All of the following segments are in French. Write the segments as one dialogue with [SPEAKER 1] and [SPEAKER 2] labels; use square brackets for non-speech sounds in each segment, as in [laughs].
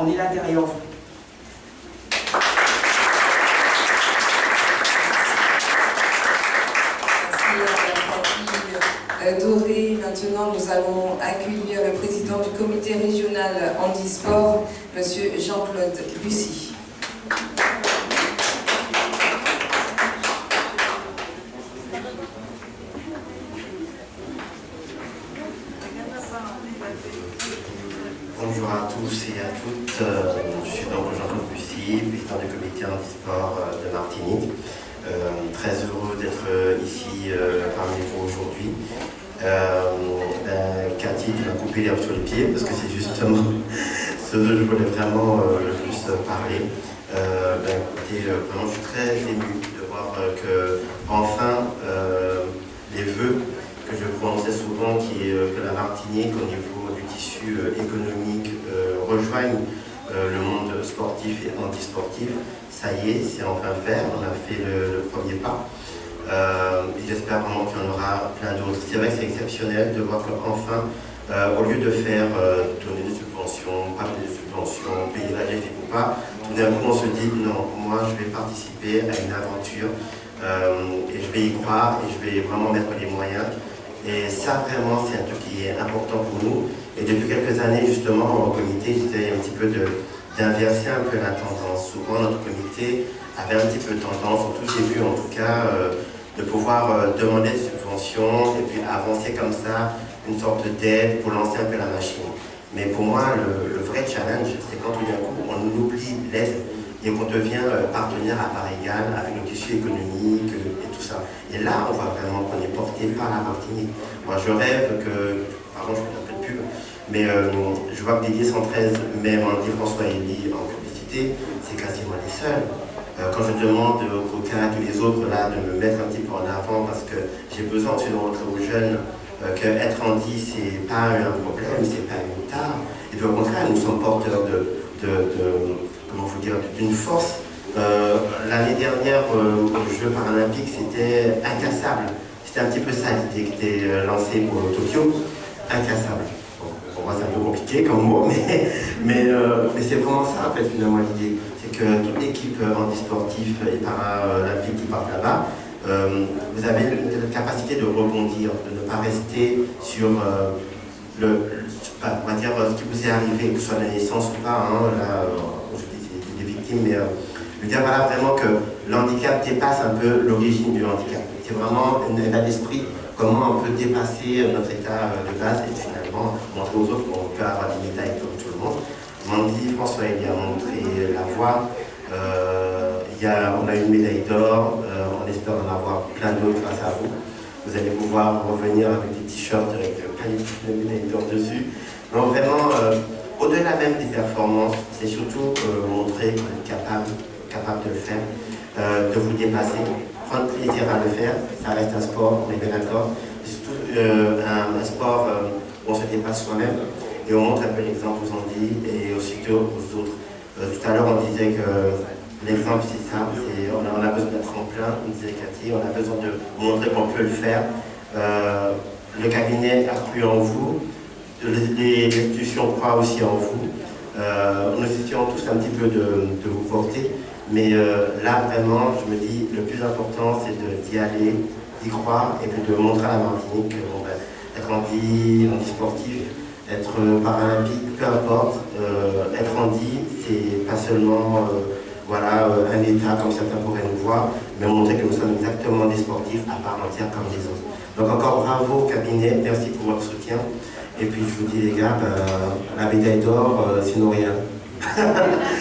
[SPEAKER 1] On est là derrière vous.
[SPEAKER 2] Euh, Doré. Maintenant, nous allons accueillir le président du comité régional handisport, M. Jean-Claude Bussy.
[SPEAKER 3] Bonjour à tous et à toutes. Euh, je suis donc Jean-Claude Bussy, président du comité handisport euh, de Martinique. très heureux d'être ici parmi vous aujourd'hui. Euh, ben, Cathy m'a coupé l'herbe sur les pieds parce que c'est justement [laughs] ce dont je voulais vraiment euh, le plus parler. Euh, ben, vraiment, je suis très ému de voir que enfin les vœux que je prononçais souvent, qui est que la Martinique au niveau du tissu économique rejoigne le monde sportif et antisportif, ça y est, c'est enfin fait, on a fait le premier pas. Euh, j'espère vraiment qu'il y en aura plein d'autres. C'est vrai que c'est exceptionnel de voir qu'enfin, euh, au lieu de faire euh, donner des subventions, pas des subventions, payer la GFIP ou pas, tout d'un coup on se dit non, moi je vais participer à une aventure et je vais y croire et je vais vraiment mettre les moyens. Et ça vraiment c'est un truc qui est important pour nous. Et depuis quelques années justement au comité, j'étais un petit peu d'inverser un peu la tendance. Souvent notre comité avait un petit peu tendance, en tout début en tout cas, de pouvoir euh, demander des subventions et puis avancer comme ça une sorte d'aide pour lancer un peu la machine. Mais pour moi, le, vrai challenge, c'est quand tout d'un coup, on oublie l'aide et qu'on devient euh, partenaire à part égale avec le tissu économique euh, et tout ça. Et là, on voit vraiment qu'on est porté par la Martinique. Moi, je rêve que, de mais je vois que Didier 113, même dit François Elie en publicité, c'est quasiment les seuls. Euh, quand je demande aux coquins et les autres là, de me mettre un petit peu en avant parce que j'ai besoin de montrer aux jeunes euh, qu'être handi, c'est pas un problème, c'est pas une tare. Et au contraire, nous sommes porteurs de, comment vous dire, d'une force. Euh, l'année dernière, aux Jeux paralympiques, c'était incassable. C'était un petit peu ça l'idée qui était lancée pour Tokyo, incassable. Moi, c'est un peu compliqué comme mot, [laughs] mais, mais, mais c'est vraiment ça, en fait, finalement, l'idée que toute l'équipe handisportive et paralympique qui part là-bas, euh, vous avez la capacité de rebondir, de ne pas rester sur euh, le, on dire, ce qui vous est arrivé, que ce soit la naissance ou pas, hein, je dis des victimes, mais je veux dire voilà, vraiment que l'handicap dépasse un peu l'origine du handicap. C'est vraiment un état d'esprit, comment on peut dépasser notre état de base et finalement autres qu'on peut avoir des médailles comme tout le monde. Mandy, François il a montré la voie. Euh, y a, on a une médaille d'or, euh, on espère en avoir plein d'autres grâce à vous. Vous allez pouvoir revenir avec des t-shirts avec plein de médailles d'or dessus. Donc vraiment, euh, au-delà même des performances, c'est surtout montrer qu'on est capable, capable de le faire, de vous dépasser, prendre plaisir à le faire. Ça reste un sport, on est bien d'accord. C'est surtout un, sport on se dépasse soi-même et on montre un peu l'exemple aux Antilles et aussitôt aux autres. Euh, tout à l'heure, on disait que l'exemple, c'est ça, on a, on a besoin d'un tremplin, on disait Cathy, on a besoin de montrer qu'on peut le faire. Euh, le cabinet a cru en vous, les, institutions croient aussi en vous. Euh, nous essayons tous un petit peu de, vous porter, mais là, vraiment, je me dis, le plus important, c'est d'y aller, d'y croire, et de montrer à la Martinique qu'on va être vie sportive, être paralympique, peu importe, euh, être handi, c'est pas seulement euh, voilà, euh, un état comme certains pourraient nous voir, mais montrer que nous sommes exactement des sportifs à part entière comme les autres. Donc encore bravo cabinet, merci pour votre soutien. Et puis je vous dis les gars, ben, la médaille d'or, sinon rien. [laughs]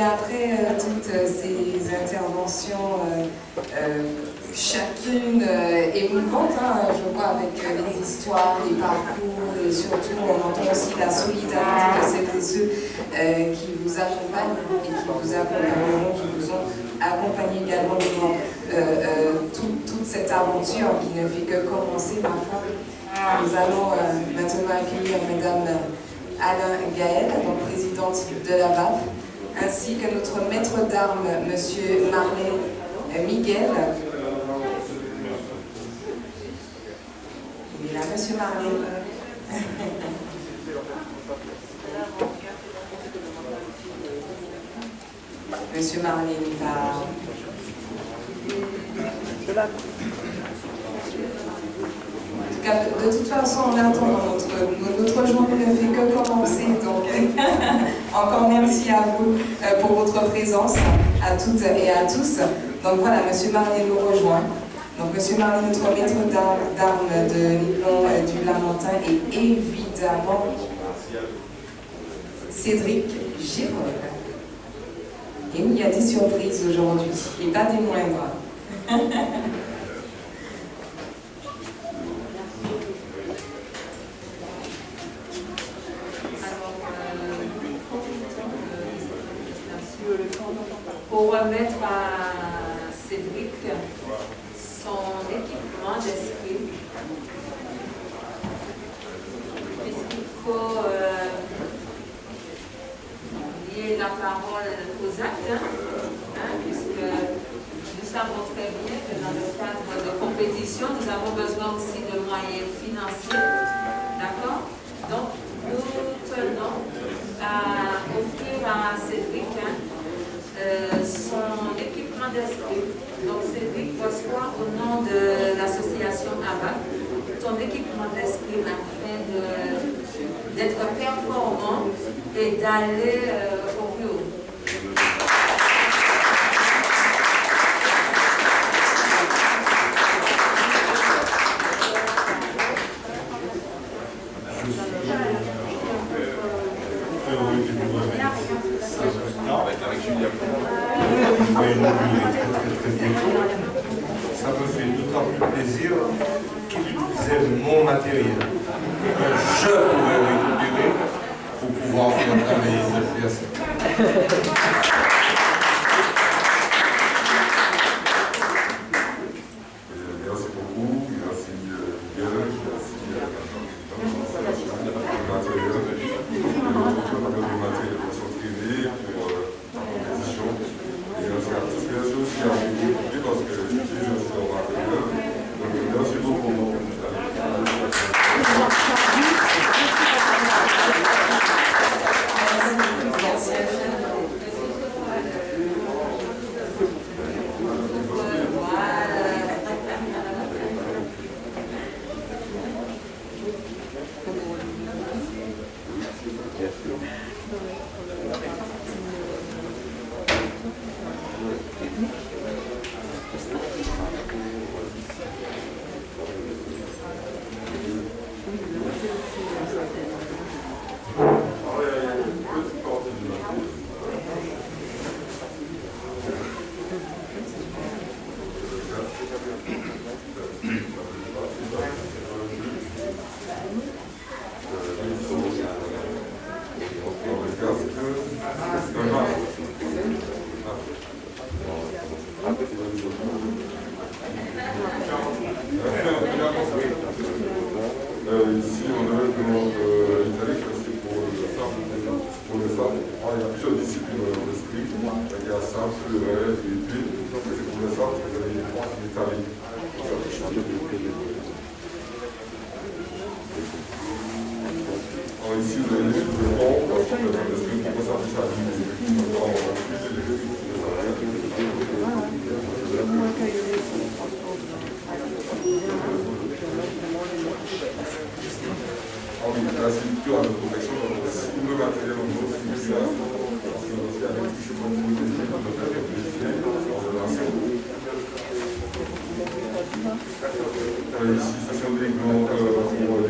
[SPEAKER 2] après euh, toutes euh, interventions, euh, chacune émouvante, hein, je vois, avec les histoires, les parcours, et surtout on entend aussi la solidarité de celles et ceux qui vous accompagnent et qui vous accompagneront, qui vous ont accompagné également durant toute cette aventure qui ne fait que commencer, ma Nous allons maintenant accueillir Madame Alain Gaël, présidente de la BAP, ainsi que notre maître d'armes, M. Marley Miguel. Il est là, Monsieur Marley. [laughs] Monsieur Marley va... Cas, de toute façon, on attend notre, notre journée ne fait que commencer. Donc, [laughs] encore merci à vous euh, pour votre présence, à toutes et à tous. Donc voilà, Monsieur Marley nous rejoint. Donc Monsieur Marley, notre maître d'armes de Liblon euh, du Lamentin et évidemment Cédric Girol. Et oui, il y a des surprises aujourd'hui, et pas des moindres. [laughs]
[SPEAKER 1] pour remettre à Cédric son équipement d'esprit. Puisqu'il faut euh, lier la parole aux actes, hein, hein, puisque nous savons très bien que dans le cadre de compétition, nous avons besoin aussi de moyens financiers. D'accord Donc, nous tenons à offrir à Cédric hein, euh, son équipement d'esprit. Donc Cédric reçoit au nom de l'association ABA son équipement d'esprit afin d'être performant et d'aller euh, au plus haut.
[SPEAKER 4] Ça me fait d'autant plus plaisir qu'il utilisait mon matériel. Que je pouvais récupérer pour pouvoir faire travailler cette pièce.
[SPEAKER 5] Merci beaucoup, merci Miguel, merci le matériel, le matériel pour s'entraîner, pour la compétition. Et merci à tous, merci aussi à vous, parce que je suis aussi en matériel. Donc merci beaucoup. Euh, ici, on a une demande euh, italique, c'est pour le simple. Pour le simple. Ah, il y a plusieurs disciplines dans l'esprit. Il y a simple, le rêve, l'épée. C'est pour le simple, vous avez l'Italie. Avez les c'est aussi pour l'épée.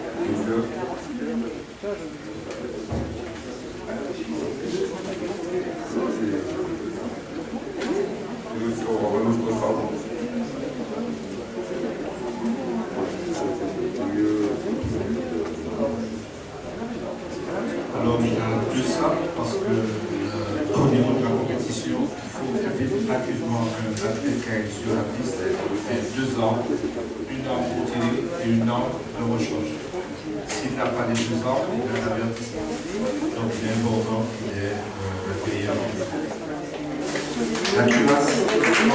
[SPEAKER 5] Alors il y a de ça,
[SPEAKER 4] parce que euh, au niveau de la compétition, il faut un sur la piste, deux ans, une arme pour tirer et une arme de rechange. S'il n'a pas les deux ans, il a un avertissement. Donc il est important qu'il ait euh, payé. La cuirasse de protection,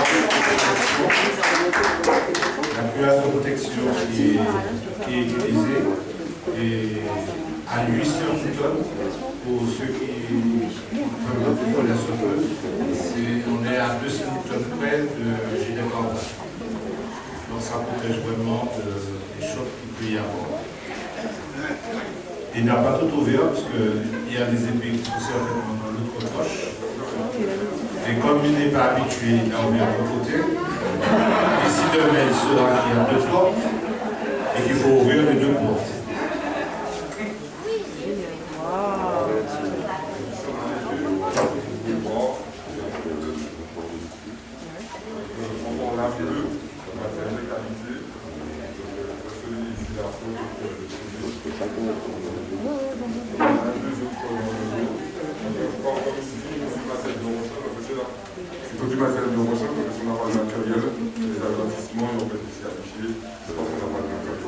[SPEAKER 4] la cuirasse de protection qui est, utilisée est à 800 tonnes pour ceux qui connaître ce peu. On est à 200 tonnes près de gilet. Donc ça protège vraiment de- des chocs qu'il peut y avoir. Il n'a pas tout ouvert parce qu'il y a des épées qui sont certainement dans l'autre poche. Et comme il n'est pas habitué, il a ouvert de côté. Et si demain il saura qu'il y a deux portes et qu'il faut ouvrir les deux portes.
[SPEAKER 5] On a bleu, matériel de qualité, celui ici, la faute, on a deux autres encore ici, il faut du matériel de recherche, parce que là, il faut du matériel de recherche, parce qu'on n'a pas de matériel, les avertissements, ils ont été ici affichés, c'est parce qu'on n'a pas de matériel.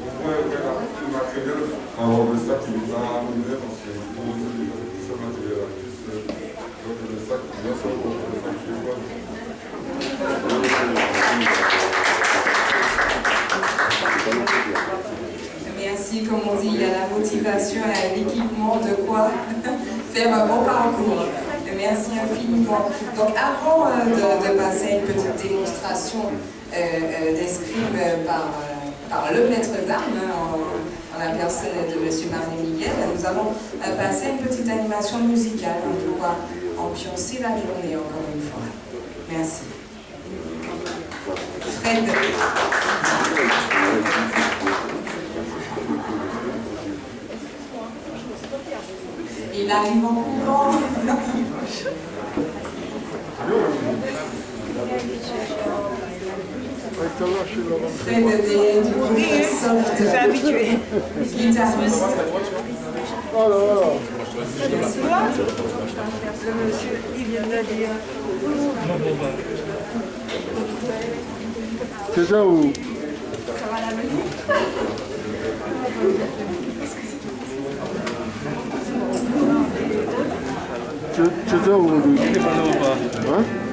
[SPEAKER 5] On pourrait ouvrir la partie du matériel, alors le sac il est pas arrivé parce qu'il y a une grosse ce matériel là. Donc le sac, bien sûr, le sac qui est pas.
[SPEAKER 2] Merci, comme on dit, il y a la motivation, a l'équipement de quoi [laughs] faire un bon parcours. Merci infiniment. Donc avant euh, de, passer à une petite démonstration euh, euh, d'escrime par, le maître d'armes, hein, en, la personne de M. Marley Miguel, nous allons passer à une petite animation musicale hein, pour pouvoir ambiancer la journée encore une fois. Merci. Fred. Il arrive en courant. Fred du Soft.
[SPEAKER 6] Habitué.
[SPEAKER 2] Guitariste.
[SPEAKER 6] Le monsieur, il vient de dire.
[SPEAKER 7] C'est ça ou? C'est c'est ça ou Hein